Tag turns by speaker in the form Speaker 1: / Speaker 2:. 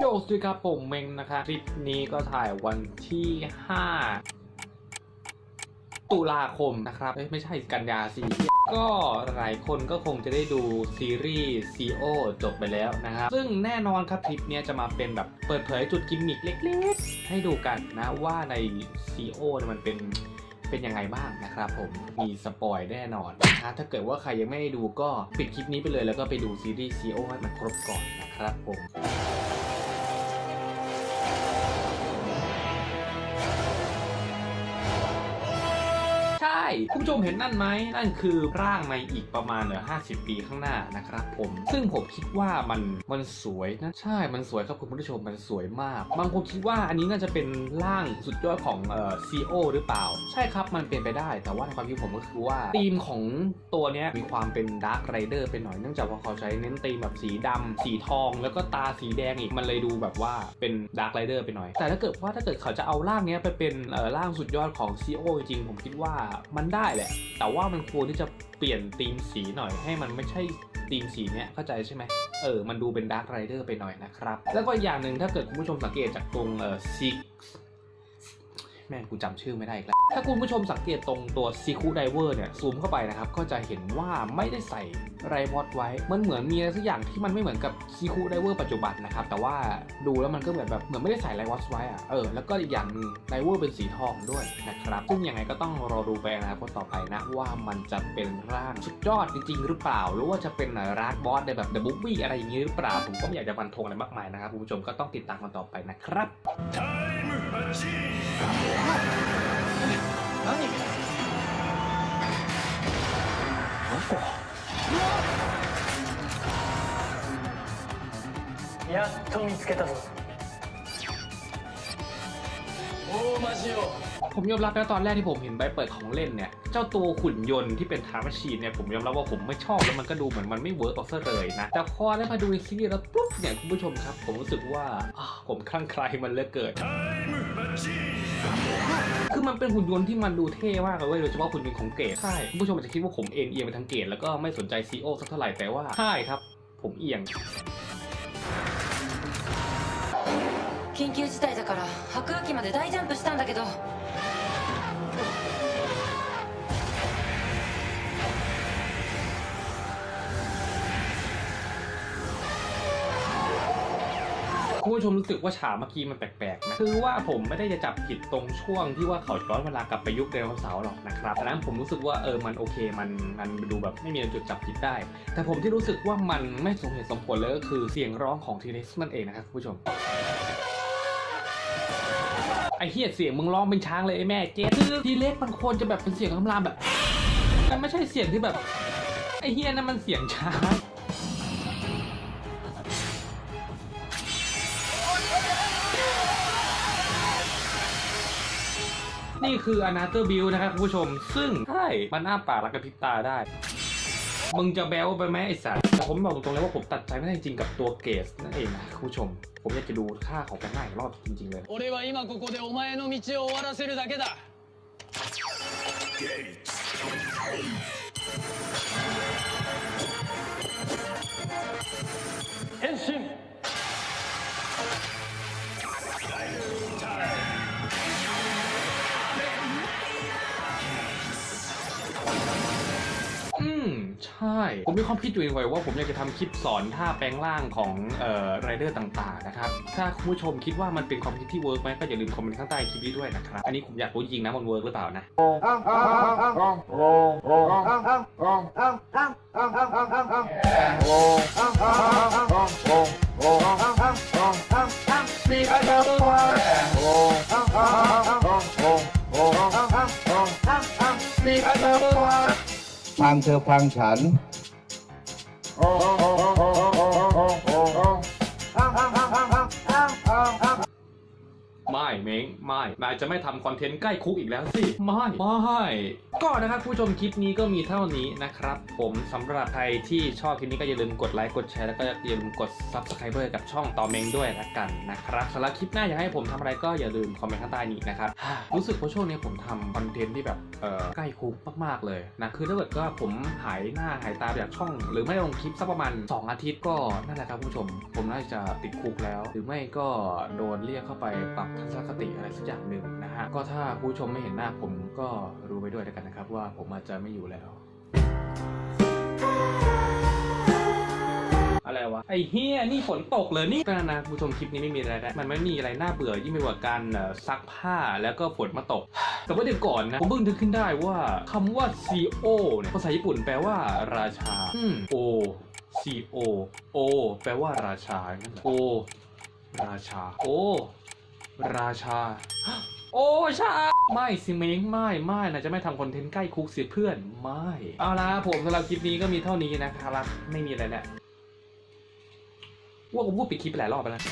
Speaker 1: โยสวัสดีครับผมเมงนะคะคลิปนี้ก็ถ่ายวันที่ 5 ตุลาคมนะครับไม่ใช่กันยาสิก็หลายคนก็คงจะได้ดูซีรีส์ CO จบไปแล้วนะครับ ซึ่งแน่นอนครับคลิปนี้จะมาเป็นแบบเปิดเผยจุดกิมมิคเล็กๆ ให้ดูกันนะว่าใน CO เนี่ยมันเป็น เป็นยังไงบ้างนะครับผมมีสปอยแน่นอนนะถ้าเกิดว่าใครยังไม่ได้ดูก็ปิดคลิปนี้ไปเลยแล้วก็ไปดูซีรีส์ซีโอให้มันครบก่อนนะครับผม คุณผู้ชมเห็นนั่นไหมนั่นคือร่างในอีกประมาณเออ50ปีข้างหน้านะครับผม ซึ่งผมคิดว่ามันมันสวยนะใช่มันสวยครับคุณผู้ชมมันสวยมาก บางคนคิดว่าอันนี้น่าจะเป็นร่างสุดยอดของเอ่อซีโอหรือเปล่า ใช่ครับมันเป็นไปได้ แต่ว่าในความคิดผมก็คือว่าธีมของตัวเนี้ยมีความเป็นดาร์ r ไรเดอร์ไปหน่อยเนื่องจากว่าเขาใช้เน้นธีมแบบสีดำสีทอง แล้วก็ตาสีแดงอีกมันเลยดูแบบว่าเป็นดาร์ r ไรเดอร์ไปหน่อย แต่ถ้าเกิดว่าถ้าเกิดเขาจะเอาร่างเนี้ยไปเป็นเอ่อร่างสุดยอดของ Zi-O จริงผมคิดว่ามันได้แหละ แต่ว่ามันควรที่จะเปลี่ยนธีมสีหน่อยให้มันไม่ใช่ธีมสีเนี้ยเข้าใจใช่ไหมเออ มันดูเป็น Dark Rider ไปหน่อยนะครับ แล้วก็อย่างหนึ่งถ้าเกิดคุณผู้ชมสังเกตจากตรงเอ่อซิก แม่งกูจำชื่อไม่ได้อีกแล้ว ถ้าคุณผู้ชมสังเกตตรงตัว Ziku-Driver เนี่ย ซูมเข้าไปนะครับ ก็จะเห็นว่าไม่ได้ใส่ Ridewatch ไว้ มันเหมือนมีอะไรสักอย่างที่มันไม่เหมือนกับ Ziku-Driver ปัจจุบันนะครับ แต่ว่าดูแล้วมันก็เหมือนแบบเหมือนไม่ได้ใส่ Ridewatch ไว้อะเออ แล้วก็อีกอย่างหนึ่ง Driver เป็นสีทองด้วยนะครับ ซึ่งยังไงก็ต้องรอดูไปนะครับต่อไปนะว่ามันจะเป็นร่างสุดยอดจริง ๆ หรือเปล่า หรือว่าจะเป็นร่าง boss ในแบบ the movie อะไรอย่างนี้หรือเปล่า ผมก็ไม่อยากจะฟันธงอะไรมากมายนะครับคุณผู้ชมก็ต้องติดตามกันต่อไปนะครับ
Speaker 2: やっと見つけたぞ大魔ジオ
Speaker 1: ผมยอมรับนะตอนแรกที่ผมเห็นใบเปิดของเล่นเนี่ย เจ้าตัวขุนยนต์ที่เป็นทาร์มชีนเนี่ยผมยอมรับว่าผมไม่ชอบแล้วมันก็ดูเหมือนมันไม่เวิร์กออกซะเลยนะ แต่พอได้มาดูในซีรีส์แล้วปุ๊บเนี่ยคุณผู้ชมครับ ผมรู้สึกว่าอ้าวผมคลั่งไคล้มันเหลือเกิน คือมันเป็นหุ่นยนต์ที่มันดูเท่มากเลยเว้ยโดยเฉพาะหุ่นยนต์ของเกตใช่คุณผู้ชมอาจจะคิดว่าผมเอ็นเอียงไปทางเกตแล้วก็ไม่สนใจซีโอสักเท่าไหร่แต่ว่าใช่ครับ ผมเอียง
Speaker 3: 緊急事態だから白亜紀まで大ジャンプしたんだけど
Speaker 1: คุณผู้ชมรู้สึกว่าฉากเมื่อกี้มันแปลกๆนะคือว่าผมไม่ได้จะจับผิดตรงช่วงที่ว่าเขาย้อนเวลากลับไปยุคไดโนเสาร์หรอกนะครับแต่นั้นผมรู้สึกว่าเออมันโอเคมันมันดูแบบไม่มีจุดจับผิดได้ แต่ผมที่รู้สึกว่ามันไม่สมเหตุสมผลเลยก็คือเสียงร้องของทีเร็กซ์นั่นเองนะครับคุณผู้ชมไอเฮียเสียงมึงร้องเป็นช้างเลยไอแม่เจ๊คือทีเล็กมันควรจะแบบเป็นเสียงคำรามแบบ มันไม่ใช่เสียงที่แบบ ไอเฮียนั่นมันเสียงช้าง นี่คือ Another Build นะครับคุณผู้ชม ซึ่งใช่ มันอ้าปากแล้วกระพริบตาได้ มึงจะแบลไปไหมไอ้สัตว์แต่ผมบอกตรงๆเลยว่าผมตัดใจไม่ได้จริงๆกับตัวเกสนั่นเองนะคุณผู้ชม ผมอยากจะดูค่าของแปลงหน้าอีกรอบจริงๆเลย
Speaker 2: 俺は今ここでお前の道を終わらせるだけだ
Speaker 1: ใช่ ผมมีความคิดอยู่ในใจว่าผมอยากจะทำคลิปสอนท่าแปลงร่างของเอ่อไรเดอร์ต่างๆนะครับ ถ้าคุณผู้ชมคิดว่ามันเป็นความคิดที่ work ไหมก็อย่าลืมคอมเมนต์ข้างใต้คลิปนี้ด้วยนะครับ อันนี้ผมอยากรู้จริงนะมัน work หรือเปล่านะ
Speaker 4: ฟังเธอฟังฉัน
Speaker 1: เม้งไม่นายจะไม่ทำคอนเทนต์ใกล้คุกอีกแล้วสิไม่ไม่ก็นะครับผู้ชมคลิปนี้ก็มีเท่านี้นะครับ ผมสำหรับใครที่ชอบคลิปนี้ก็อย่าลืมกดไลค์กดแชร์แล้วก็อย่าลืมกด subscribe กับช่องต่อเม้งด้วยละกันนะครับสำหรับคลิปหน้าอยากให้ผมทำอะไรก็อย่าลืมคอมเมนต์ข้างใต้นี้นะครับรู้สึกว่าช่วงนี้ผมทำคอนเทนต์ที่แบบเออใกล้คุกมากๆเลยนะคือถ้าเกิดก็ผมหายหน้าหายตาจากช่อง หรือไม่ลงคลิปสักประมาณ 2 อาทิตย์ก็นั่นแหละครับผู้ชม ผมน่าจะติดคุกแล้ว หรือไม่ก็โดนเรียกเข้าไปปรับทัศนคติอะไรสักอย่างหนึ่งนะฮะ ก็ถ้าผู้ชมไม่เห็นหน้าผมก็รู้ไปด้วยแล้วกันนะครับ ว่าผมอาจจะไม่อยู่แล้ว อะไรวะ ไอ้เฮียนี่ฝนตกเลยนี่ก็นะผู้ชมคลิปนี้ไม่มีอะไรแล้มันไม่มีอะไรน่าเบื่อยิ่งไปกว่าการเอ่อซักผ้าแล้วก็ฝนมาตก แต่ว่าเดี๋ยวก่อนนะ ผมเพิ่งนึกขึ้นได้ว่าคำว่า CO เนี่ยภาษาญี่ปุ่นแปลว่าราชาอืม O CO O แปลว่าราชานั่นแหละ O ราชา O ราชา โอ้ชาไม่สิเม้งไม่ไม่นะจะไม่ทำคอนเทนต์ใกล้คุกเสียเพื่อนไม่เอาละผมสำหรับคลิปนี้ก็มีเท่านี้นะครับไม่มีอะไรแล้วว่าผมพูดปิดคลิปไปหลายรอบไปแล้ว